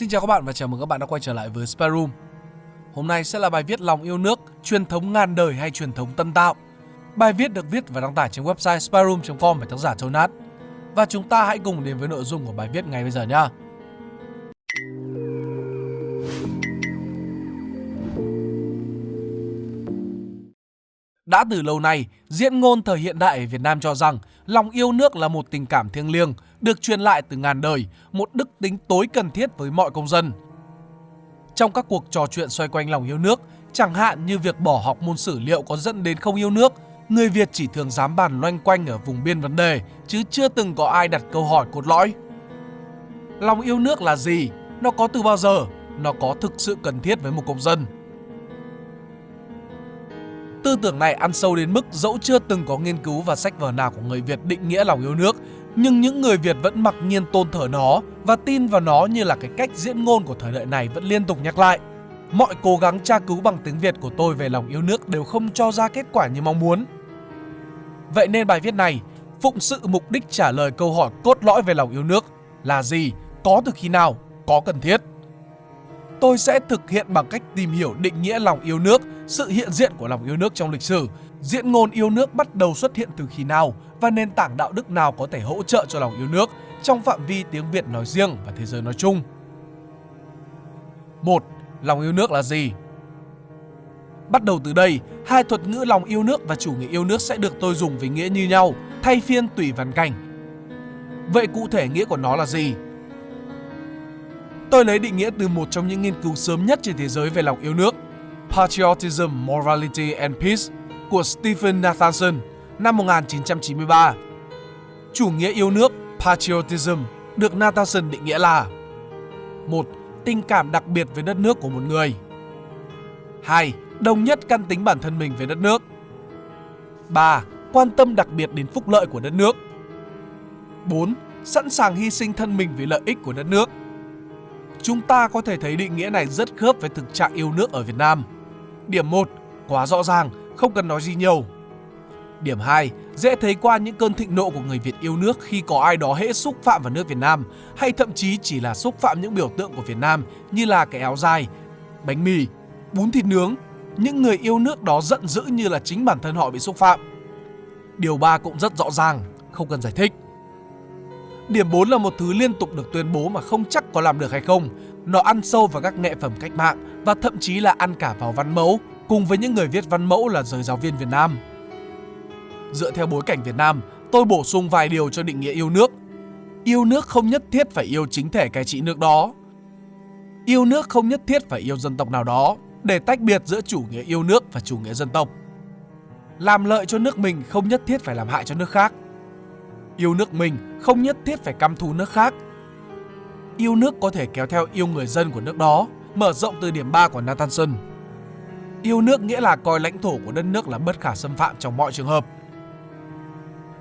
Xin chào các bạn và chào mừng các bạn đã quay trở lại với Spare Room. Hôm nay sẽ là bài viết lòng yêu nước, truyền thống ngàn đời hay truyền thống tân tạo. Bài viết được viết và đăng tải trên website spareroom.com bởi tác giả Jonat. Và chúng ta hãy cùng đến với nội dung của bài viết ngay bây giờ nhé. Đã từ lâu nay, diễn ngôn thời hiện đại ở Việt Nam cho rằng lòng yêu nước là một tình cảm thiêng liêng, được truyền lại từ ngàn đời, một đức tính tối cần thiết với mọi công dân. Trong các cuộc trò chuyện xoay quanh lòng yêu nước, chẳng hạn như việc bỏ học môn sử liệu có dẫn đến không yêu nước, người Việt chỉ thường dám bàn loanh quanh ở vùng biên vấn đề, chứ chưa từng có ai đặt câu hỏi cốt lõi. Lòng yêu nước là gì? Nó có từ bao giờ? Nó có thực sự cần thiết với một công dân? Tư tưởng này ăn sâu đến mức dẫu chưa từng có nghiên cứu và sách vở nào của người Việt định nghĩa lòng yêu nước, nhưng những người Việt vẫn mặc nhiên tôn thờ nó và tin vào nó như là cái cách diễn ngôn của thời đại này vẫn liên tục nhắc lại. Mọi cố gắng tra cứu bằng tiếng Việt của tôi về lòng yêu nước đều không cho ra kết quả như mong muốn. Vậy nên bài viết này phụng sự mục đích trả lời câu hỏi cốt lõi về lòng yêu nước là gì, có từ khi nào, có cần thiết. Tôi sẽ thực hiện bằng cách tìm hiểu định nghĩa lòng yêu nước, sự hiện diện của lòng yêu nước trong lịch sử, diễn ngôn yêu nước bắt đầu xuất hiện từ khi nào và nền tảng đạo đức nào có thể hỗ trợ cho lòng yêu nước trong phạm vi tiếng Việt nói riêng và thế giới nói chung. 1. Lòng yêu nước là gì? Bắt đầu từ đây, hai thuật ngữ lòng yêu nước và chủ nghĩa yêu nước sẽ được tôi dùng với nghĩa như nhau, thay phiên tùy văn cảnh. Vậy cụ thể nghĩa của nó là gì? Tôi lấy định nghĩa từ một trong những nghiên cứu sớm nhất trên thế giới về lòng yêu nước, Patriotism, Morality and Peace của Stephen Nathanson năm 1993. Chủ nghĩa yêu nước, Patriotism, được Nathanson định nghĩa là một Tình cảm đặc biệt với đất nước của một người 2. Đồng nhất căn tính bản thân mình với đất nước 3. Quan tâm đặc biệt đến phúc lợi của đất nước 4. Sẵn sàng hy sinh thân mình vì lợi ích của đất nước Chúng ta có thể thấy định nghĩa này rất khớp với thực trạng yêu nước ở Việt Nam. Điểm 1. Quá rõ ràng, không cần nói gì nhiều. Điểm 2. Dễ thấy qua những cơn thịnh nộ của người Việt yêu nước khi có ai đó hễ xúc phạm vào nước Việt Nam hay thậm chí chỉ là xúc phạm những biểu tượng của Việt Nam như là cái áo dài, bánh mì, bún thịt nướng. Những người yêu nước đó giận dữ như là chính bản thân họ bị xúc phạm. Điều 3 cũng rất rõ ràng, không cần giải thích. Điểm 4 là một thứ liên tục được tuyên bố mà không chắc có làm được hay không. Nó ăn sâu vào các nghệ phẩm cách mạng và thậm chí là ăn cả vào văn mẫu cùng với những người viết văn mẫu là giới giáo viên Việt Nam. Dựa theo bối cảnh Việt Nam, tôi bổ sung vài điều cho định nghĩa yêu nước. Yêu nước không nhất thiết phải yêu chính thể cai trị nước đó. Yêu nước không nhất thiết phải yêu dân tộc nào đó, để tách biệt giữa chủ nghĩa yêu nước và chủ nghĩa dân tộc. Làm lợi cho nước mình không nhất thiết phải làm hại cho nước khác. Yêu nước mình không nhất thiết phải căm thù nước khác. Yêu nước có thể kéo theo yêu người dân của nước đó, mở rộng từ điểm 3 của Nathanson. Yêu nước nghĩa là coi lãnh thổ của đất nước là bất khả xâm phạm trong mọi trường hợp.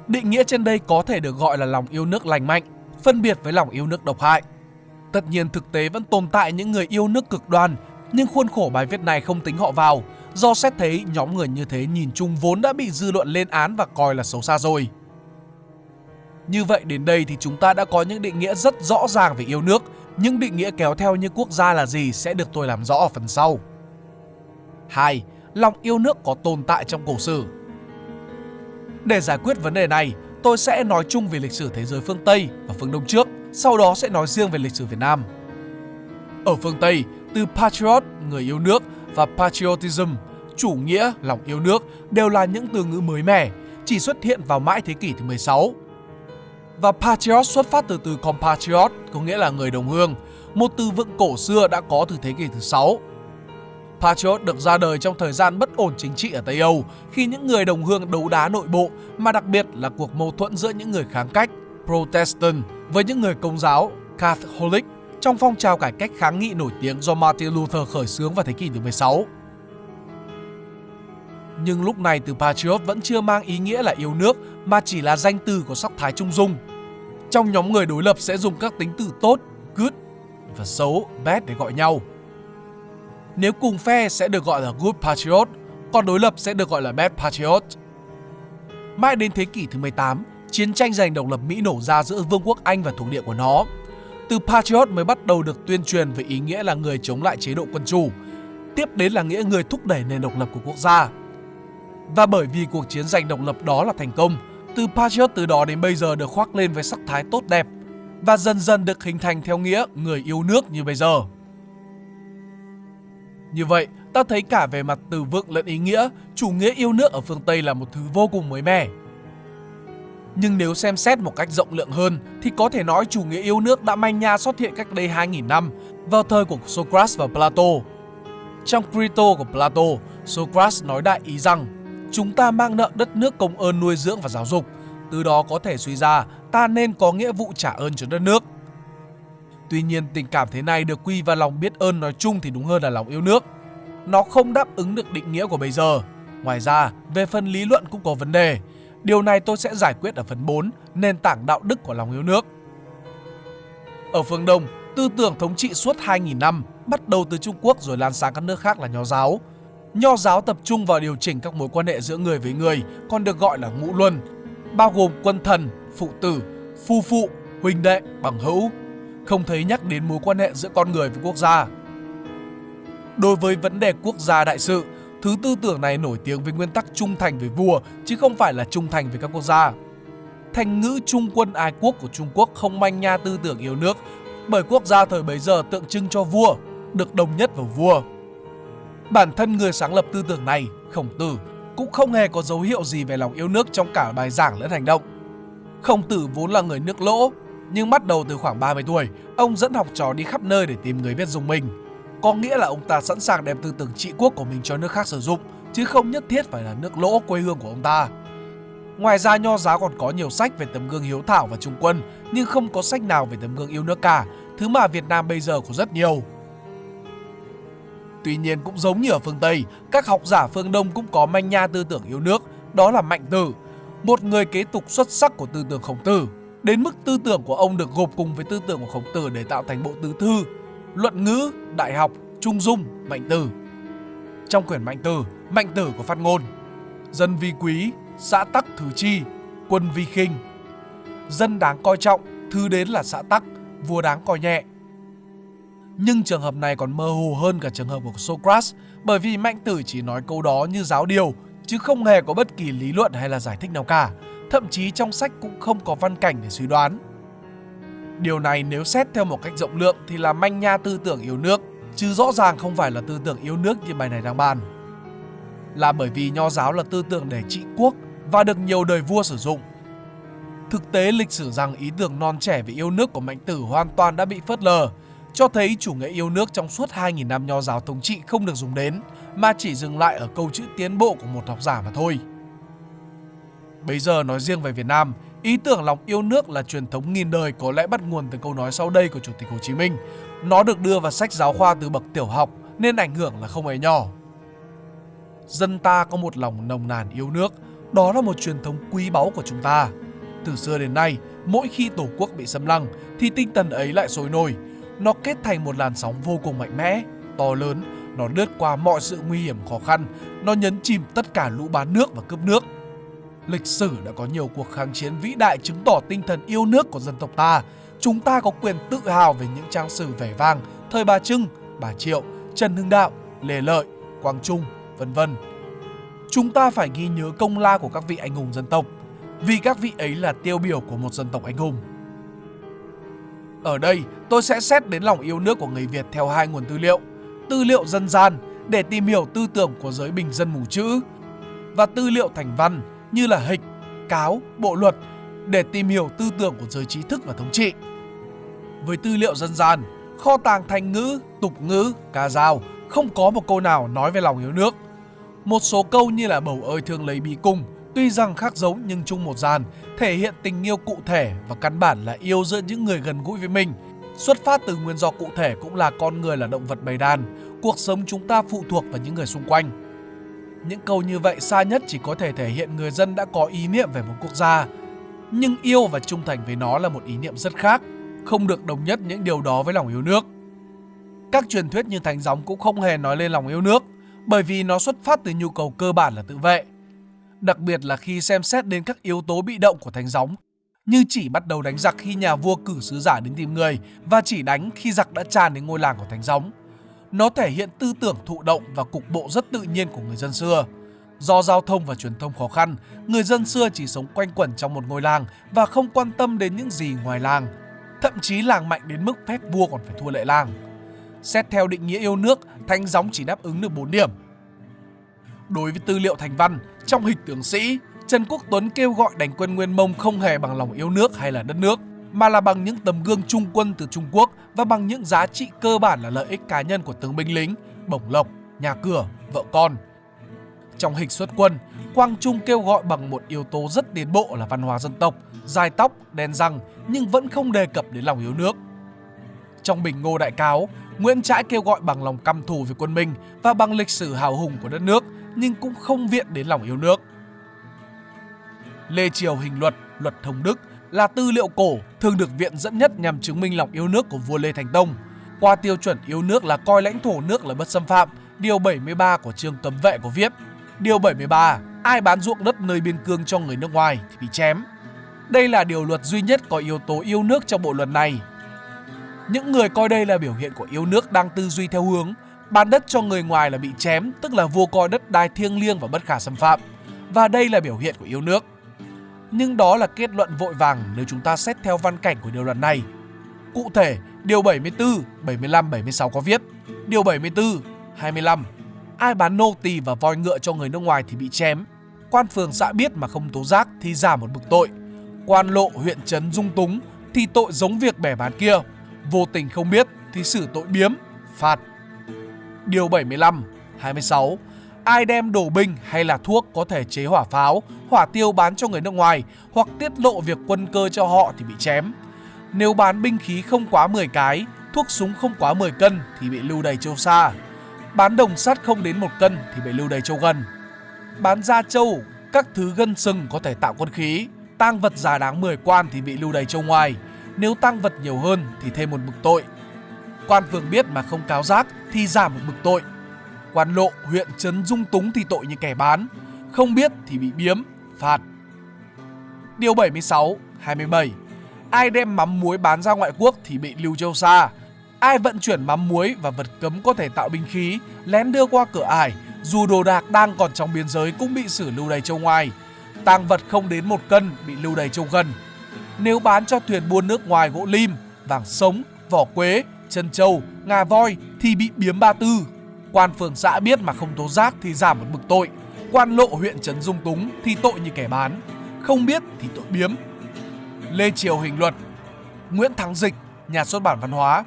Định nghĩa trên đây có thể được gọi là lòng yêu nước lành mạnh, phân biệt với lòng yêu nước độc hại. Tất nhiên thực tế vẫn tồn tại những người yêu nước cực đoan, nhưng khuôn khổ bài viết này không tính họ vào, do xét thấy nhóm người như thế nhìn chung vốn đã bị dư luận lên án và coi là xấu xa rồi. Như vậy đến đây thì chúng ta đã có những định nghĩa rất rõ ràng về yêu nước, những định nghĩa kéo theo như quốc gia là gì sẽ được tôi làm rõ ở phần sau. 2. Lòng yêu nước có tồn tại trong cổ sử Để giải quyết vấn đề này, tôi sẽ nói chung về lịch sử thế giới phương Tây và phương Đông trước, sau đó sẽ nói riêng về lịch sử Việt Nam. Ở phương Tây, từ patriot, người yêu nước và patriotism, chủ nghĩa, lòng yêu nước đều là những từ ngữ mới mẻ, chỉ xuất hiện vào mãi thế kỷ thứ 16 và patriot xuất phát từ từ compatriot có nghĩa là người đồng hương, một từ vựng cổ xưa đã có từ thế kỷ thứ 6. Patriot được ra đời trong thời gian bất ổn chính trị ở Tây Âu khi những người đồng hương đấu đá nội bộ mà đặc biệt là cuộc mâu thuẫn giữa những người kháng cách Protestant với những người công giáo Catholic trong phong trào cải cách kháng nghị nổi tiếng do Martin Luther khởi xướng vào thế kỷ thứ 16. Nhưng lúc này từ Patriot vẫn chưa mang ý nghĩa là yêu nước mà chỉ là danh từ của sắc thái trung dung. Trong nhóm người đối lập sẽ dùng các tính từ tốt, good và xấu, bad để gọi nhau. Nếu cùng phe sẽ được gọi là good patriot, còn đối lập sẽ được gọi là bad patriot. Mãi đến thế kỷ thứ 18, chiến tranh giành độc lập Mỹ nổ ra giữa Vương quốc Anh và thuộc địa của nó. từ patriot mới bắt đầu được tuyên truyền về ý nghĩa là người chống lại chế độ quân chủ, tiếp đến là nghĩa người thúc đẩy nền độc lập của quốc gia. Và bởi vì cuộc chiến giành độc lập đó là thành công, từ patriot từ đó đến bây giờ được khoác lên với sắc thái tốt đẹp và dần dần được hình thành theo nghĩa người yêu nước như bây giờ. Như vậy, ta thấy cả về mặt từ vựng lẫn ý nghĩa, chủ nghĩa yêu nước ở phương Tây là một thứ vô cùng mới mẻ. Nhưng nếu xem xét một cách rộng lượng hơn thì có thể nói chủ nghĩa yêu nước đã manh nha xuất hiện cách đây 2.000 năm vào thời của Socrates và Plato. Trong Crito của Plato, Socrates nói đại ý rằng chúng ta mang nợ đất nước công ơn nuôi dưỡng và giáo dục, từ đó có thể suy ra ta nên có nghĩa vụ trả ơn cho đất nước. Tuy nhiên tình cảm thế này được quy vào lòng biết ơn nói chung thì đúng hơn là lòng yêu nước. Nó không đáp ứng được định nghĩa của bây giờ. Ngoài ra, về phần lý luận cũng có vấn đề. Điều này tôi sẽ giải quyết ở phần 4, nền tảng đạo đức của lòng yêu nước. Ở phương Đông, tư tưởng thống trị suốt 2.000 năm, bắt đầu từ Trung Quốc rồi lan sang các nước khác là Nho giáo. Nho giáo tập trung vào điều chỉnh các mối quan hệ giữa người với người, còn được gọi là ngũ luân, bao gồm quân thần, phụ tử, phu phụ, huynh đệ, bằng hữu, không thấy nhắc đến mối quan hệ giữa con người với quốc gia. Đối với vấn đề quốc gia đại sự, thứ tư tưởng này nổi tiếng với nguyên tắc trung thành với vua chứ không phải là trung thành với các quốc gia. Thành ngữ trung quân ái quốc của Trung Quốc không manh nha tư tưởng yêu nước bởi quốc gia thời bấy giờ tượng trưng cho vua, được đồng nhất vào vua. Bản thân người sáng lập tư tưởng này, Khổng Tử, cũng không hề có dấu hiệu gì về lòng yêu nước trong cả bài giảng lẫn hành động. Khổng Tử vốn là người nước lỗ, nhưng bắt đầu từ khoảng 30 tuổi, ông dẫn học trò đi khắp nơi để tìm người biết dùng mình. Có nghĩa là ông ta sẵn sàng đem tư tưởng trị quốc của mình cho nước khác sử dụng, chứ không nhất thiết phải là nước lỗ quê hương của ông ta. Ngoài ra nho giáo còn có nhiều sách về tấm gương hiếu thảo và trung quân, nhưng không có sách nào về tấm gương yêu nước cả, thứ mà Việt Nam bây giờ có rất nhiều. Tuy nhiên cũng giống như ở phương Tây, các học giả phương Đông cũng có manh nha tư tưởng yêu nước, đó là Mạnh Tử, một người kế tục xuất sắc của tư tưởng Khổng Tử. Đến mức tư tưởng của ông được gộp cùng với tư tưởng của Khổng Tử để tạo thành bộ tứ thư, luận ngữ, đại học, trung dung, Mạnh Tử. Trong quyển Mạnh Tử, Mạnh Tử có phát ngôn Dân vi quý, xã tắc thứ chi, quân vi khinh. Dân đáng coi trọng, thứ đến là xã tắc, vua đáng coi nhẹ. Nhưng trường hợp này còn mơ hồ hơn cả trường hợp của Socrates bởi vì Mạnh Tử chỉ nói câu đó như giáo điều chứ không hề có bất kỳ lý luận hay là giải thích nào cả. Thậm chí trong sách cũng không có văn cảnh để suy đoán. Điều này nếu xét theo một cách rộng lượng thì là manh nha tư tưởng yêu nước, chứ rõ ràng không phải là tư tưởng yêu nước như bài này đang bàn. Là bởi vì nho giáo là tư tưởng để trị quốc và được nhiều đời vua sử dụng. Thực tế lịch sử rằng ý tưởng non trẻ về yêu nước của Mạnh Tử hoàn toàn đã bị phớt lờ, cho thấy chủ nghĩa yêu nước trong suốt 2.000 năm nho giáo thống trị không được dùng đến, mà chỉ dừng lại ở câu chữ tiến bộ của một học giả mà thôi. Bây giờ nói riêng về Việt Nam, ý tưởng lòng yêu nước là truyền thống nghìn đời có lẽ bắt nguồn từ câu nói sau đây của Chủ tịch Hồ Chí Minh. Nó được đưa vào sách giáo khoa từ bậc tiểu học nên ảnh hưởng là không hề nhỏ. Dân ta có một lòng nồng nàn yêu nước, đó là một truyền thống quý báu của chúng ta. Từ xưa đến nay, mỗi khi Tổ quốc bị xâm lăng thì tinh thần ấy lại sôi nổi. Nó kết thành một làn sóng vô cùng mạnh mẽ, to lớn, nó lướt qua mọi sự nguy hiểm khó khăn, nó nhấn chìm tất cả lũ bán nước và cướp nước. Lịch sử đã có nhiều cuộc kháng chiến vĩ đại chứng tỏ tinh thần yêu nước của dân tộc ta. Chúng ta có quyền tự hào về những trang sử vẻ vang thời Bà Trưng, Bà Triệu, Trần Hưng Đạo, Lê Lợi, Quang Trung, vân vân. Chúng ta phải ghi nhớ công lao của các vị anh hùng dân tộc, vì các vị ấy là tiêu biểu của một dân tộc anh hùng. Ở đây, tôi sẽ xét đến lòng yêu nước của người Việt theo hai nguồn tư liệu. Tư liệu dân gian để tìm hiểu tư tưởng của giới bình dân mù chữ và tư liệu thành văn như là hịch, cáo, bộ luật để tìm hiểu tư tưởng của giới trí thức và thống trị. Với tư liệu dân gian, kho tàng thành ngữ, tục ngữ, ca dao không có một câu nào nói về lòng yêu nước. Một số câu như là bầu ơi thương lấy bí cung, tuy rằng khác giống nhưng chung một dàn, thể hiện tình yêu cụ thể và căn bản là yêu giữa những người gần gũi với mình. Xuất phát từ nguyên do cụ thể cũng là con người là động vật bầy đàn, cuộc sống chúng ta phụ thuộc vào những người xung quanh. Những câu như vậy xa nhất chỉ có thể thể hiện người dân đã có ý niệm về một quốc gia, nhưng yêu và trung thành với nó là một ý niệm rất khác, không được đồng nhất những điều đó với lòng yêu nước. Các truyền thuyết như thánh gióng cũng không hề nói lên lòng yêu nước, bởi vì nó xuất phát từ nhu cầu cơ bản là tự vệ. Đặc biệt là khi xem xét đến các yếu tố bị động của thánh gióng, như chỉ bắt đầu đánh giặc khi nhà vua cử sứ giả đến tìm người và chỉ đánh khi giặc đã tràn đến ngôi làng của Thánh Gióng. Nó thể hiện tư tưởng thụ động và cục bộ rất tự nhiên của người dân xưa. Do giao thông và truyền thông khó khăn, người dân xưa chỉ sống quanh quẩn trong một ngôi làng và không quan tâm đến những gì ngoài làng. Thậm chí làng mạnh đến mức phép vua còn phải thua lệ làng. Xét theo định nghĩa yêu nước, Thánh Gióng chỉ đáp ứng được 4 điểm. Đối với tư liệu thành văn, trong hịch tướng sĩ, Trần Quốc Tuấn kêu gọi đánh quân Nguyên Mông không hề bằng lòng yêu nước hay là đất nước, mà là bằng những tấm gương trung quân từ Trung Quốc và bằng những giá trị cơ bản là lợi ích cá nhân của tướng binh lính, bổng lộc, nhà cửa, vợ con. Trong hịch xuất quân, Quang Trung kêu gọi bằng một yếu tố rất tiến bộ là văn hóa dân tộc, dài tóc, đen răng nhưng vẫn không đề cập đến lòng yêu nước. Trong Bình Ngô Đại Cáo, Nguyễn Trãi kêu gọi bằng lòng căm thù với quân Minh và bằng lịch sử hào hùng của đất nước nhưng cũng không viện đến lòng yêu nước. Lê Triều Hình Luật, Luật Thông Đức là tư liệu cổ thường được viện dẫn nhất nhằm chứng minh lòng yêu nước của vua Lê Thánh Tông. Qua tiêu chuẩn yêu nước là coi lãnh thổ nước là bất xâm phạm, điều 73 của chương cấm vệ có viết. Điều 73, ai bán ruộng đất nơi biên cương cho người nước ngoài thì bị chém. Đây là điều luật duy nhất có yếu tố yêu nước trong bộ luật này. Những người coi đây là biểu hiện của yêu nước đang tư duy theo hướng bán đất cho người ngoài là bị chém, tức là vua coi đất đai thiêng liêng và bất khả xâm phạm. Và đây là biểu hiện của yêu nước. Nhưng đó là kết luận vội vàng nếu chúng ta xét theo văn cảnh của điều luật này. Cụ thể, điều 74, 75, 76 có viết Điều 74, 25 Ai bán nô tỳ và voi ngựa cho người nước ngoài thì bị chém. Quan phường xã biết mà không tố giác thì giảm một bực tội. Quan lộ huyện trấn dung túng thì tội giống việc bẻ bán kia. Vô tình không biết thì xử tội biếm, phạt. Điều 75, 26 ai đem đổ binh hay là thuốc có thể chế hỏa pháo, hỏa tiêu bán cho người nước ngoài hoặc tiết lộ việc quân cơ cho họ thì bị chém. Nếu bán binh khí không quá 10 cái, thuốc súng không quá 10 cân thì bị lưu đầy châu xa. Bán đồng sắt không đến 1 cân thì bị lưu đầy châu gần. Bán da châu, các thứ gân sừng có thể tạo quân khí. Tang vật giá đáng 10 quan thì bị lưu đầy châu ngoài. Nếu tăng vật nhiều hơn thì thêm một bực tội. Quan phường biết mà không cáo giác thì giảm một bực tội Quan lộ huyện Trấn Dung Túng thì tội như kẻ bán, không biết thì bị biếm, phạt. Điều 76, 27 Ai đem mắm muối bán ra ngoại quốc thì bị lưu châu xa. Ai vận chuyển mắm muối và vật cấm có thể tạo binh khí, lén đưa qua cửa ải, dù đồ đạc đang còn trong biên giới cũng bị xử lưu đầy châu ngoài. Tang vật không đến một cân bị lưu đầy châu gần. Nếu bán cho thuyền buôn nước ngoài gỗ lim, vàng sống, vỏ quế, chân trâu, ngà voi thì bị biếm ba tư, Quan phường xã biết mà không tố giác thì giảm một bực tội. Quan lộ huyện Trấn Dung Túng thì tội như kẻ bán. Không biết thì tội biếm. Lê Triều Hình Luật Nguyễn Thắng Dịch, nhà xuất bản văn hóa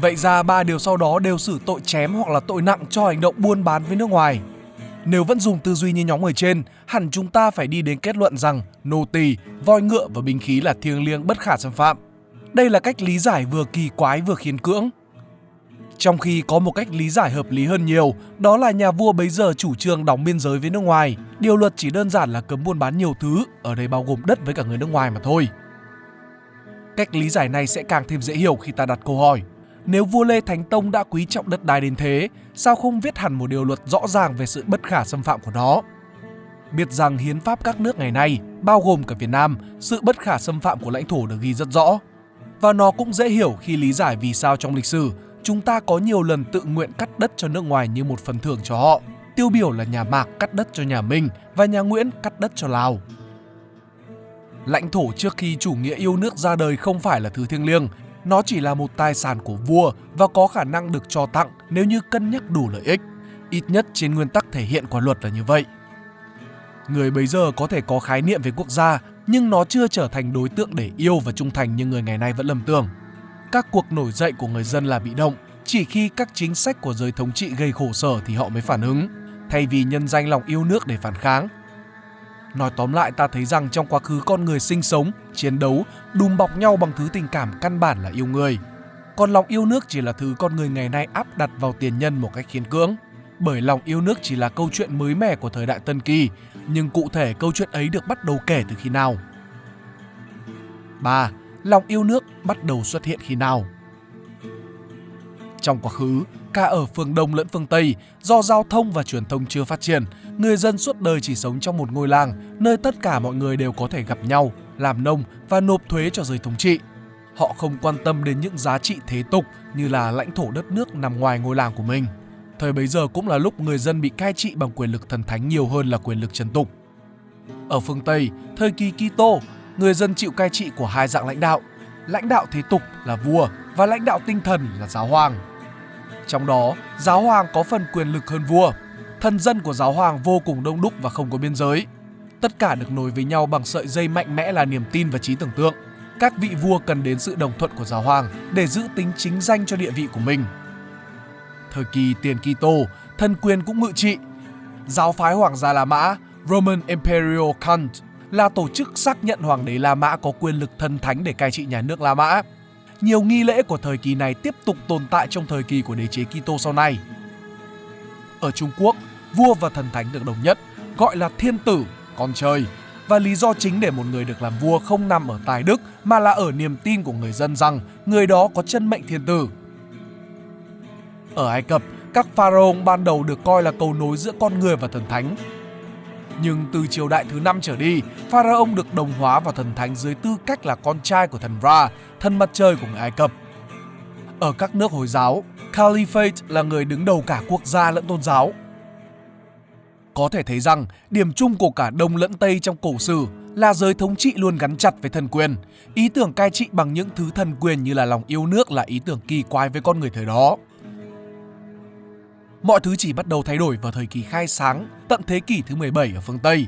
Vậy ra ba điều sau đó đều xử tội chém hoặc là tội nặng cho hành động buôn bán với nước ngoài. Nếu vẫn dùng tư duy như nhóm người trên, hẳn chúng ta phải đi đến kết luận rằng nô tỳ, voi ngựa và binh khí là thiêng liêng bất khả xâm phạm. Đây là cách lý giải vừa kỳ quái vừa khiến cưỡng. Trong khi có một cách lý giải hợp lý hơn nhiều, đó là nhà vua bấy giờ chủ trương đóng biên giới với nước ngoài. Điều luật chỉ đơn giản là cấm buôn bán nhiều thứ, ở đây bao gồm đất với cả người nước ngoài mà thôi. Cách lý giải này sẽ càng thêm dễ hiểu khi ta đặt câu hỏi. Nếu vua Lê Thánh Tông đã quý trọng đất đai đến thế, sao không viết hẳn một điều luật rõ ràng về sự bất khả xâm phạm của nó? Biết rằng hiến pháp các nước ngày nay, bao gồm cả Việt Nam, sự bất khả xâm phạm của lãnh thổ được ghi rất rõ. Và nó cũng dễ hiểu khi lý giải vì sao trong lịch sử chúng ta có nhiều lần tự nguyện cắt đất cho nước ngoài như một phần thưởng cho họ. Tiêu biểu là nhà Mạc cắt đất cho nhà Minh và nhà Nguyễn cắt đất cho Lào. Lãnh thổ trước khi chủ nghĩa yêu nước ra đời không phải là thứ thiêng liêng, nó chỉ là một tài sản của vua và có khả năng được cho tặng nếu như cân nhắc đủ lợi ích. Ít nhất trên nguyên tắc thể hiện của luật là như vậy. Người bấy giờ có thể có khái niệm về quốc gia, nhưng nó chưa trở thành đối tượng để yêu và trung thành như người ngày nay vẫn lầm tưởng các cuộc nổi dậy của người dân là bị động, chỉ khi các chính sách của giới thống trị gây khổ sở thì họ mới phản ứng, thay vì nhân danh lòng yêu nước để phản kháng. Nói tóm lại ta thấy rằng trong quá khứ con người sinh sống, chiến đấu, đùm bọc nhau bằng thứ tình cảm căn bản là yêu người. Còn lòng yêu nước chỉ là thứ con người ngày nay áp đặt vào tiền nhân một cách khiến cưỡng. Bởi lòng yêu nước chỉ là câu chuyện mới mẻ của thời đại Tân Kỳ, nhưng cụ thể câu chuyện ấy được bắt đầu kể từ khi nào? 3 lòng yêu nước bắt đầu xuất hiện khi nào. Trong quá khứ, cả ở phương Đông lẫn phương Tây, do giao thông và truyền thông chưa phát triển, người dân suốt đời chỉ sống trong một ngôi làng nơi tất cả mọi người đều có thể gặp nhau, làm nông và nộp thuế cho giới thống trị. Họ không quan tâm đến những giá trị thế tục như là lãnh thổ đất nước nằm ngoài ngôi làng của mình. Thời bấy giờ cũng là lúc người dân bị cai trị bằng quyền lực thần thánh nhiều hơn là quyền lực trần tục. Ở phương Tây, thời kỳ Kitô, người dân chịu cai trị của hai dạng lãnh đạo. Lãnh đạo thế tục là vua và lãnh đạo tinh thần là giáo hoàng. Trong đó, giáo hoàng có phần quyền lực hơn vua. Thần dân của giáo hoàng vô cùng đông đúc và không có biên giới. Tất cả được nối với nhau bằng sợi dây mạnh mẽ là niềm tin và trí tưởng tượng. Các vị vua cần đến sự đồng thuận của giáo hoàng để giữ tính chính danh cho địa vị của mình. Thời kỳ tiền Kitô, thần quyền cũng ngự trị. Giáo phái hoàng gia La Mã, Roman Imperial Cult là tổ chức xác nhận hoàng đế La Mã có quyền lực thần thánh để cai trị nhà nước La Mã. Nhiều nghi lễ của thời kỳ này tiếp tục tồn tại trong thời kỳ của đế chế Kitô sau này. Ở Trung Quốc, vua và thần thánh được đồng nhất, gọi là thiên tử, con trời. Và lý do chính để một người được làm vua không nằm ở tài đức mà là ở niềm tin của người dân rằng người đó có chân mệnh thiên tử. Ở Ai Cập, các pharaoh ban đầu được coi là cầu nối giữa con người và thần thánh. Nhưng từ triều đại thứ năm trở đi, pharaoh được đồng hóa vào thần thánh dưới tư cách là con trai của thần Ra, thần mặt trời của người Ai Cập. Ở các nước Hồi giáo, Caliphate là người đứng đầu cả quốc gia lẫn tôn giáo. Có thể thấy rằng điểm chung của cả Đông lẫn Tây trong cổ sử là giới thống trị luôn gắn chặt với thần quyền. Ý tưởng cai trị bằng những thứ thần quyền như là lòng yêu nước là ý tưởng kỳ quái với con người thời đó. Mọi thứ chỉ bắt đầu thay đổi vào thời kỳ khai sáng, tận thế kỷ thứ 17 ở phương Tây.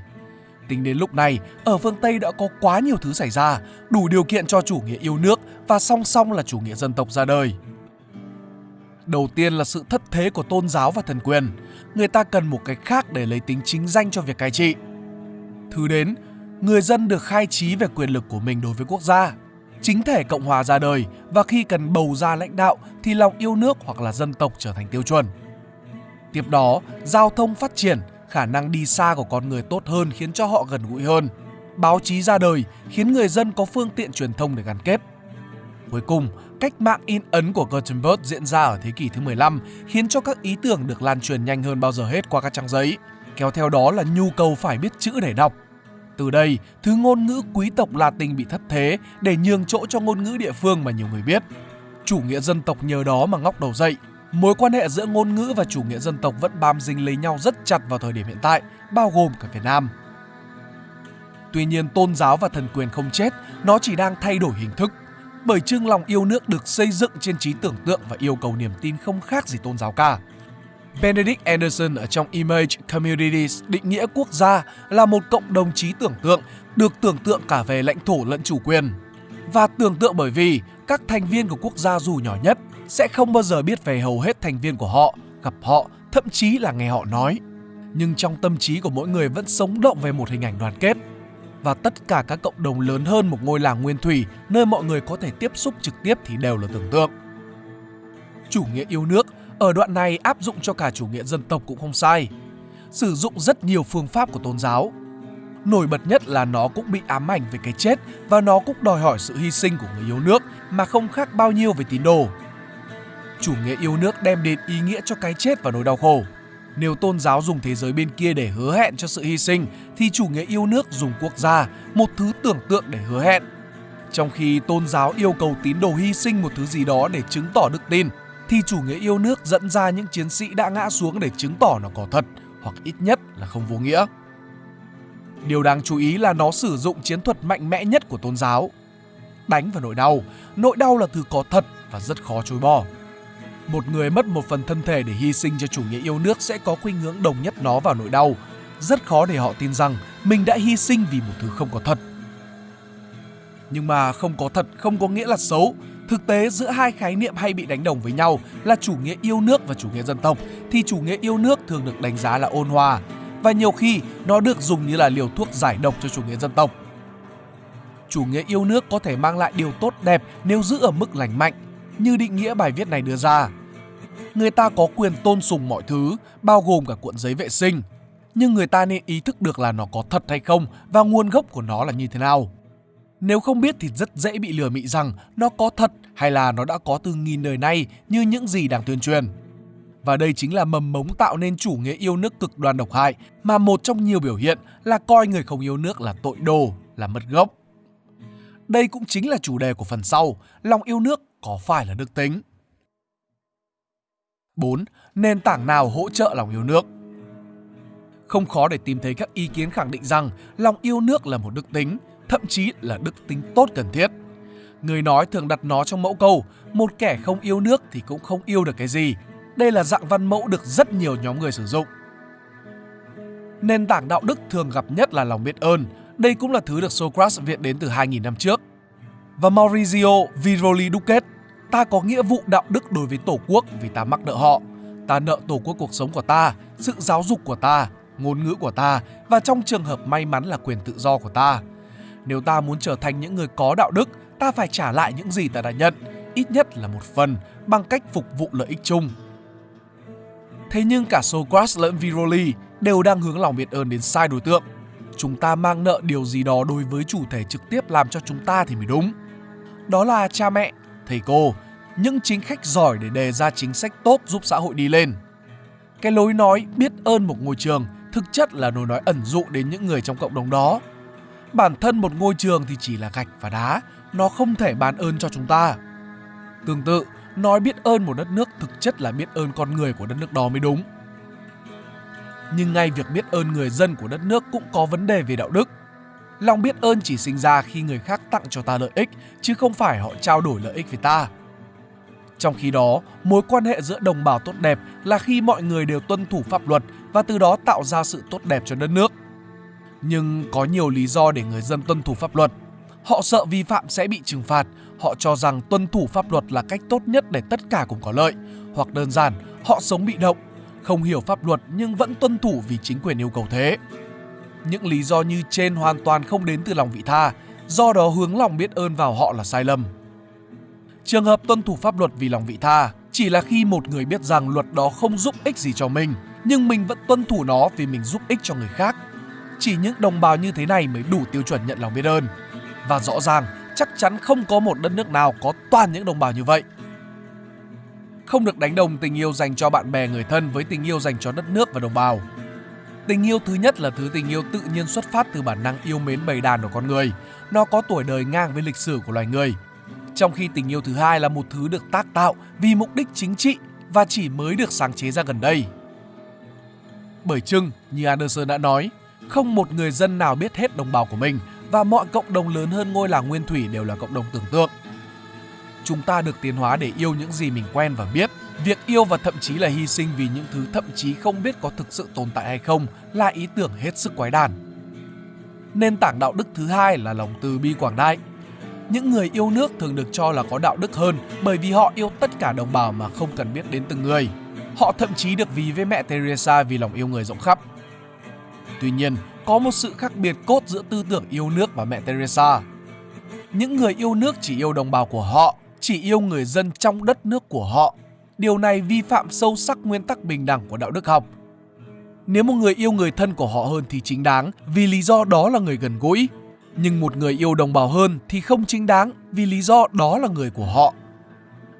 Tính đến lúc này, ở phương Tây đã có quá nhiều thứ xảy ra, đủ điều kiện cho chủ nghĩa yêu nước và song song là chủ nghĩa dân tộc ra đời. Đầu tiên là sự thất thế của tôn giáo và thần quyền. Người ta cần một cái khác để lấy tính chính danh cho việc cai trị. Thứ đến, người dân được khai trí về quyền lực của mình đối với quốc gia. Chính thể Cộng hòa ra đời và khi cần bầu ra lãnh đạo thì lòng yêu nước hoặc là dân tộc trở thành tiêu chuẩn. Tiếp đó, giao thông phát triển, khả năng đi xa của con người tốt hơn khiến cho họ gần gũi hơn. Báo chí ra đời khiến người dân có phương tiện truyền thông để gắn kết. Cuối cùng, cách mạng in ấn của Gutenberg diễn ra ở thế kỷ thứ 15 khiến cho các ý tưởng được lan truyền nhanh hơn bao giờ hết qua các trang giấy. Kéo theo đó là nhu cầu phải biết chữ để đọc. Từ đây, thứ ngôn ngữ quý tộc Latin bị thất thế để nhường chỗ cho ngôn ngữ địa phương mà nhiều người biết. Chủ nghĩa dân tộc nhờ đó mà ngóc đầu dậy, Mối quan hệ giữa ngôn ngữ và chủ nghĩa dân tộc vẫn bám dính lấy nhau rất chặt vào thời điểm hiện tại, bao gồm cả Việt Nam. Tuy nhiên tôn giáo và thần quyền không chết, nó chỉ đang thay đổi hình thức. Bởi chương lòng yêu nước được xây dựng trên trí tưởng tượng và yêu cầu niềm tin không khác gì tôn giáo cả. Benedict Anderson ở trong Image Communities định nghĩa quốc gia là một cộng đồng trí tưởng tượng được tưởng tượng cả về lãnh thổ lẫn chủ quyền. Và tưởng tượng bởi vì các thành viên của quốc gia dù nhỏ nhất sẽ không bao giờ biết về hầu hết thành viên của họ, gặp họ, thậm chí là nghe họ nói. Nhưng trong tâm trí của mỗi người vẫn sống động về một hình ảnh đoàn kết. Và tất cả các cộng đồng lớn hơn một ngôi làng nguyên thủy nơi mọi người có thể tiếp xúc trực tiếp thì đều là tưởng tượng. Chủ nghĩa yêu nước ở đoạn này áp dụng cho cả chủ nghĩa dân tộc cũng không sai. Sử dụng rất nhiều phương pháp của tôn giáo. Nổi bật nhất là nó cũng bị ám ảnh về cái chết và nó cũng đòi hỏi sự hy sinh của người yêu nước mà không khác bao nhiêu về tín đồ chủ nghĩa yêu nước đem đến ý nghĩa cho cái chết và nỗi đau khổ. Nếu tôn giáo dùng thế giới bên kia để hứa hẹn cho sự hy sinh, thì chủ nghĩa yêu nước dùng quốc gia, một thứ tưởng tượng để hứa hẹn. Trong khi tôn giáo yêu cầu tín đồ hy sinh một thứ gì đó để chứng tỏ đức tin, thì chủ nghĩa yêu nước dẫn ra những chiến sĩ đã ngã xuống để chứng tỏ nó có thật, hoặc ít nhất là không vô nghĩa. Điều đáng chú ý là nó sử dụng chiến thuật mạnh mẽ nhất của tôn giáo. Đánh vào nỗi đau, nỗi đau là thứ có thật và rất khó chối bỏ một người mất một phần thân thể để hy sinh cho chủ nghĩa yêu nước sẽ có khuynh hướng đồng nhất nó vào nỗi đau. Rất khó để họ tin rằng mình đã hy sinh vì một thứ không có thật. Nhưng mà không có thật không có nghĩa là xấu. Thực tế giữa hai khái niệm hay bị đánh đồng với nhau là chủ nghĩa yêu nước và chủ nghĩa dân tộc thì chủ nghĩa yêu nước thường được đánh giá là ôn hòa và nhiều khi nó được dùng như là liều thuốc giải độc cho chủ nghĩa dân tộc. Chủ nghĩa yêu nước có thể mang lại điều tốt đẹp nếu giữ ở mức lành mạnh, như định nghĩa bài viết này đưa ra người ta có quyền tôn sùng mọi thứ, bao gồm cả cuộn giấy vệ sinh. Nhưng người ta nên ý thức được là nó có thật hay không và nguồn gốc của nó là như thế nào. Nếu không biết thì rất dễ bị lừa mị rằng nó có thật hay là nó đã có từ nghìn đời nay như những gì đang tuyên truyền. Và đây chính là mầm mống tạo nên chủ nghĩa yêu nước cực đoan độc hại mà một trong nhiều biểu hiện là coi người không yêu nước là tội đồ, là mất gốc. Đây cũng chính là chủ đề của phần sau, lòng yêu nước có phải là đức tính? 4. Nền tảng nào hỗ trợ lòng yêu nước? Không khó để tìm thấy các ý kiến khẳng định rằng lòng yêu nước là một đức tính, thậm chí là đức tính tốt cần thiết. Người nói thường đặt nó trong mẫu câu, một kẻ không yêu nước thì cũng không yêu được cái gì. Đây là dạng văn mẫu được rất nhiều nhóm người sử dụng. Nền tảng đạo đức thường gặp nhất là lòng biết ơn. Đây cũng là thứ được Socrates viện đến từ 2.000 năm trước. Và Maurizio Viroli Duquet, ta có nghĩa vụ đạo đức đối với Tổ quốc vì ta mắc nợ họ. Ta nợ Tổ quốc cuộc sống của ta, sự giáo dục của ta, ngôn ngữ của ta và trong trường hợp may mắn là quyền tự do của ta. Nếu ta muốn trở thành những người có đạo đức, ta phải trả lại những gì ta đã nhận, ít nhất là một phần, bằng cách phục vụ lợi ích chung. Thế nhưng cả Socrates lẫn Viroli đều đang hướng lòng biết ơn đến sai đối tượng. Chúng ta mang nợ điều gì đó đối với chủ thể trực tiếp làm cho chúng ta thì mới đúng. Đó là cha mẹ, thầy cô, những chính khách giỏi để đề ra chính sách tốt giúp xã hội đi lên. Cái lối nói biết ơn một ngôi trường thực chất là lối nói ẩn dụ đến những người trong cộng đồng đó. Bản thân một ngôi trường thì chỉ là gạch và đá, nó không thể ban ơn cho chúng ta. Tương tự, nói biết ơn một đất nước thực chất là biết ơn con người của đất nước đó mới đúng. Nhưng ngay việc biết ơn người dân của đất nước cũng có vấn đề về đạo đức. Lòng biết ơn chỉ sinh ra khi người khác tặng cho ta lợi ích, chứ không phải họ trao đổi lợi ích với ta. Trong khi đó, mối quan hệ giữa đồng bào tốt đẹp là khi mọi người đều tuân thủ pháp luật và từ đó tạo ra sự tốt đẹp cho đất nước. Nhưng có nhiều lý do để người dân tuân thủ pháp luật. Họ sợ vi phạm sẽ bị trừng phạt, họ cho rằng tuân thủ pháp luật là cách tốt nhất để tất cả cùng có lợi, hoặc đơn giản, họ sống bị động, không hiểu pháp luật nhưng vẫn tuân thủ vì chính quyền yêu cầu thế. Những lý do như trên hoàn toàn không đến từ lòng vị tha, do đó hướng lòng biết ơn vào họ là sai lầm. Trường hợp tuân thủ pháp luật vì lòng vị tha chỉ là khi một người biết rằng luật đó không giúp ích gì cho mình, nhưng mình vẫn tuân thủ nó vì mình giúp ích cho người khác. Chỉ những đồng bào như thế này mới đủ tiêu chuẩn nhận lòng biết ơn. Và rõ ràng, chắc chắn không có một đất nước nào có toàn những đồng bào như vậy. Không được đánh đồng tình yêu dành cho bạn bè người thân với tình yêu dành cho đất nước và đồng bào. Tình yêu thứ nhất là thứ tình yêu tự nhiên xuất phát từ bản năng yêu mến bầy đàn của con người. Nó có tuổi đời ngang với lịch sử của loài người trong khi tình yêu thứ hai là một thứ được tác tạo vì mục đích chính trị và chỉ mới được sáng chế ra gần đây. Bởi chưng, như Anderson đã nói, không một người dân nào biết hết đồng bào của mình và mọi cộng đồng lớn hơn ngôi làng nguyên thủy đều là cộng đồng tưởng tượng. Chúng ta được tiến hóa để yêu những gì mình quen và biết. Việc yêu và thậm chí là hy sinh vì những thứ thậm chí không biết có thực sự tồn tại hay không là ý tưởng hết sức quái đản. Nền tảng đạo đức thứ hai là lòng từ bi quảng đại – những người yêu nước thường được cho là có đạo đức hơn bởi vì họ yêu tất cả đồng bào mà không cần biết đến từng người. Họ thậm chí được ví với mẹ Teresa vì lòng yêu người rộng khắp. Tuy nhiên, có một sự khác biệt cốt giữa tư tưởng yêu nước và mẹ Teresa. Những người yêu nước chỉ yêu đồng bào của họ, chỉ yêu người dân trong đất nước của họ. Điều này vi phạm sâu sắc nguyên tắc bình đẳng của đạo đức học. Nếu một người yêu người thân của họ hơn thì chính đáng vì lý do đó là người gần gũi, nhưng một người yêu đồng bào hơn thì không chính đáng vì lý do đó là người của họ.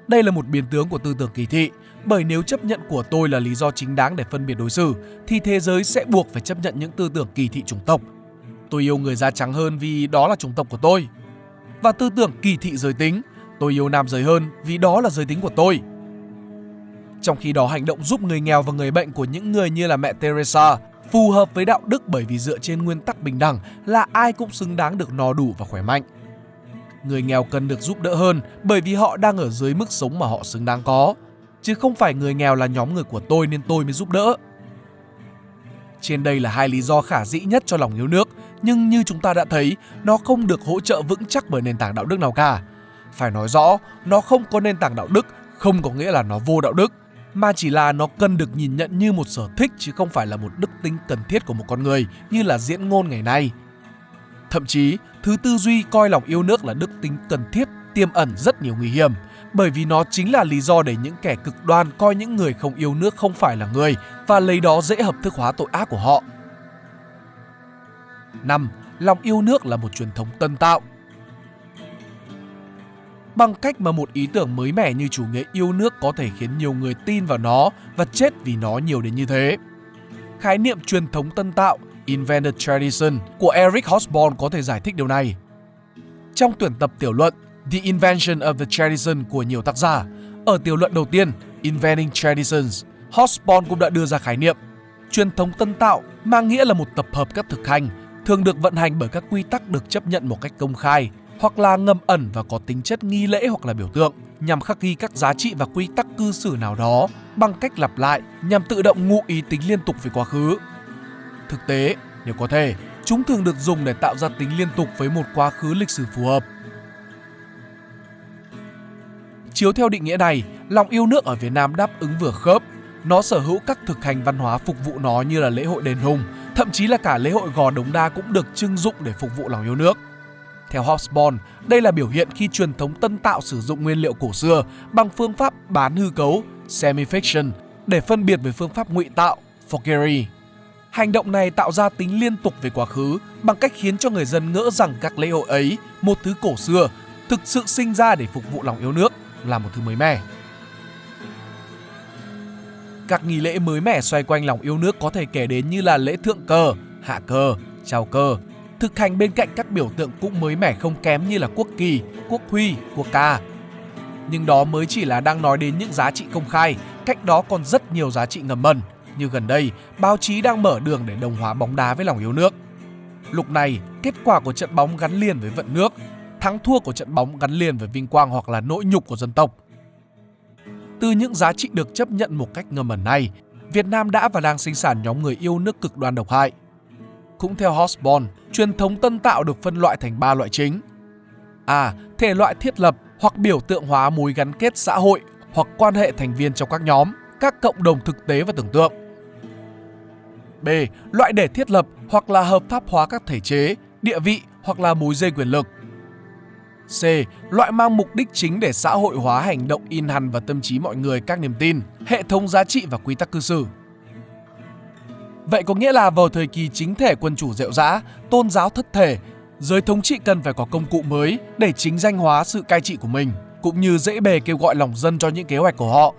Đây là một biến tướng của tư tưởng kỳ thị, bởi nếu chấp nhận của tôi là lý do chính đáng để phân biệt đối xử, thì thế giới sẽ buộc phải chấp nhận những tư tưởng kỳ thị chủng tộc. Tôi yêu người da trắng hơn vì đó là chủng tộc của tôi. Và tư tưởng kỳ thị giới tính, tôi yêu nam giới hơn vì đó là giới tính của tôi. Trong khi đó hành động giúp người nghèo và người bệnh của những người như là mẹ Teresa phù hợp với đạo đức bởi vì dựa trên nguyên tắc bình đẳng là ai cũng xứng đáng được no đủ và khỏe mạnh. Người nghèo cần được giúp đỡ hơn bởi vì họ đang ở dưới mức sống mà họ xứng đáng có, chứ không phải người nghèo là nhóm người của tôi nên tôi mới giúp đỡ. Trên đây là hai lý do khả dĩ nhất cho lòng yêu nước, nhưng như chúng ta đã thấy, nó không được hỗ trợ vững chắc bởi nền tảng đạo đức nào cả. Phải nói rõ, nó không có nền tảng đạo đức không có nghĩa là nó vô đạo đức mà chỉ là nó cần được nhìn nhận như một sở thích chứ không phải là một đức tính cần thiết của một con người như là diễn ngôn ngày nay. Thậm chí, thứ tư duy coi lòng yêu nước là đức tính cần thiết tiềm ẩn rất nhiều nguy hiểm bởi vì nó chính là lý do để những kẻ cực đoan coi những người không yêu nước không phải là người và lấy đó dễ hợp thức hóa tội ác của họ. 5. Lòng yêu nước là một truyền thống tân tạo bằng cách mà một ý tưởng mới mẻ như chủ nghĩa yêu nước có thể khiến nhiều người tin vào nó và chết vì nó nhiều đến như thế. Khái niệm truyền thống tân tạo Invented Tradition của Eric Hobsbawm có thể giải thích điều này. Trong tuyển tập tiểu luận The Invention of the Tradition của nhiều tác giả, ở tiểu luận đầu tiên Inventing Traditions, Hobsbawm cũng đã đưa ra khái niệm truyền thống tân tạo mang nghĩa là một tập hợp các thực hành thường được vận hành bởi các quy tắc được chấp nhận một cách công khai hoặc là ngầm ẩn và có tính chất nghi lễ hoặc là biểu tượng nhằm khắc ghi các giá trị và quy tắc cư xử nào đó bằng cách lặp lại nhằm tự động ngụ ý tính liên tục về quá khứ. Thực tế, nếu có thể, chúng thường được dùng để tạo ra tính liên tục với một quá khứ lịch sử phù hợp. Chiếu theo định nghĩa này, lòng yêu nước ở Việt Nam đáp ứng vừa khớp. Nó sở hữu các thực hành văn hóa phục vụ nó như là lễ hội đền hùng, thậm chí là cả lễ hội gò đống đa cũng được trưng dụng để phục vụ lòng yêu nước. Theo Hobsbawm, đây là biểu hiện khi truyền thống tân tạo sử dụng nguyên liệu cổ xưa bằng phương pháp bán hư cấu semi-fiction để phân biệt với phương pháp ngụy tạo forgery. Hành động này tạo ra tính liên tục về quá khứ bằng cách khiến cho người dân ngỡ rằng các lễ hội ấy, một thứ cổ xưa, thực sự sinh ra để phục vụ lòng yêu nước là một thứ mới mẻ. Các nghi lễ mới mẻ xoay quanh lòng yêu nước có thể kể đến như là lễ thượng cờ, hạ cờ, chào cờ, thực hành bên cạnh các biểu tượng cũng mới mẻ không kém như là quốc kỳ, quốc huy, quốc ca. Nhưng đó mới chỉ là đang nói đến những giá trị công khai, cách đó còn rất nhiều giá trị ngầm mần. Như gần đây, báo chí đang mở đường để đồng hóa bóng đá với lòng yêu nước. Lúc này, kết quả của trận bóng gắn liền với vận nước, thắng thua của trận bóng gắn liền với vinh quang hoặc là nỗi nhục của dân tộc. Từ những giá trị được chấp nhận một cách ngầm ẩn này, Việt Nam đã và đang sinh sản nhóm người yêu nước cực đoan độc hại. Cũng theo Hobsbawm, truyền thống tân tạo được phân loại thành ba loại chính. A. Thể loại thiết lập hoặc biểu tượng hóa mối gắn kết xã hội hoặc quan hệ thành viên trong các nhóm, các cộng đồng thực tế và tưởng tượng. B. Loại để thiết lập hoặc là hợp pháp hóa các thể chế, địa vị hoặc là mối dây quyền lực. C. Loại mang mục đích chính để xã hội hóa hành động in hằn và tâm trí mọi người các niềm tin, hệ thống giá trị và quy tắc cư xử. Vậy có nghĩa là vào thời kỳ chính thể quân chủ rệu rã, tôn giáo thất thể, giới thống trị cần phải có công cụ mới để chính danh hóa sự cai trị của mình, cũng như dễ bề kêu gọi lòng dân cho những kế hoạch của họ.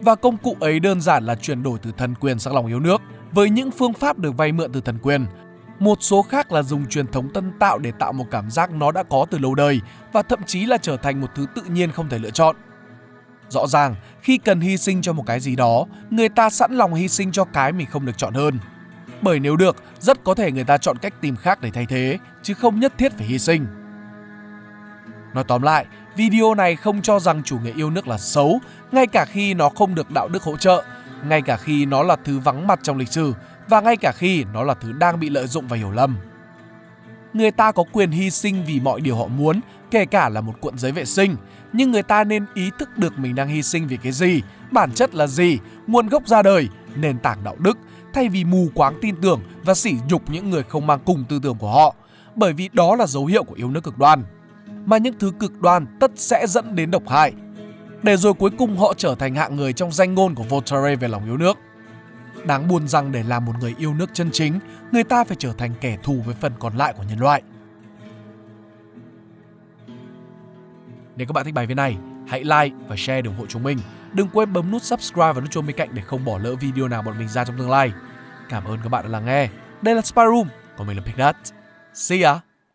Và công cụ ấy đơn giản là chuyển đổi từ thần quyền sang lòng yêu nước, với những phương pháp được vay mượn từ thần quyền. Một số khác là dùng truyền thống tân tạo để tạo một cảm giác nó đã có từ lâu đời và thậm chí là trở thành một thứ tự nhiên không thể lựa chọn. Rõ ràng, khi cần hy sinh cho một cái gì đó, người ta sẵn lòng hy sinh cho cái mình không được chọn hơn. Bởi nếu được, rất có thể người ta chọn cách tìm khác để thay thế, chứ không nhất thiết phải hy sinh. Nói tóm lại, video này không cho rằng chủ nghĩa yêu nước là xấu, ngay cả khi nó không được đạo đức hỗ trợ, ngay cả khi nó là thứ vắng mặt trong lịch sử và ngay cả khi nó là thứ đang bị lợi dụng và hiểu lầm. Người ta có quyền hy sinh vì mọi điều họ muốn, kể cả là một cuộn giấy vệ sinh, nhưng người ta nên ý thức được mình đang hy sinh vì cái gì, bản chất là gì, nguồn gốc ra đời, nền tảng đạo đức, thay vì mù quáng tin tưởng và sỉ nhục những người không mang cùng tư tưởng của họ, bởi vì đó là dấu hiệu của yêu nước cực đoan. Mà những thứ cực đoan tất sẽ dẫn đến độc hại, để rồi cuối cùng họ trở thành hạng người trong danh ngôn của Voltaire về lòng yêu nước. Đáng buồn rằng để làm một người yêu nước chân chính, người ta phải trở thành kẻ thù với phần còn lại của nhân loại. Nếu các bạn thích bài viết này, hãy like và share để ủng hộ chúng mình. Đừng quên bấm nút subscribe và nút chuông bên cạnh để không bỏ lỡ video nào bọn mình ra trong tương lai. Cảm ơn các bạn đã lắng nghe. Đây là Spy Room, còn mình là Pignut. See ya!